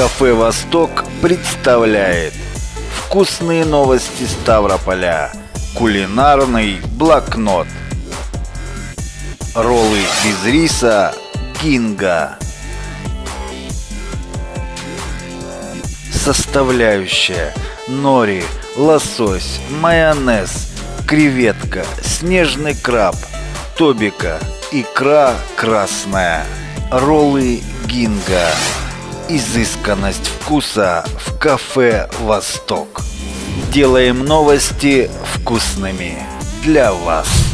Кафе «Восток» представляет Вкусные новости Ставрополя Кулинарный блокнот Роллы без риса Кинга Составляющая Нори, лосось, майонез, креветка, снежный краб, тобика, икра красная, роллы гинга. Изысканность вкуса в кафе «Восток». Делаем новости вкусными для вас.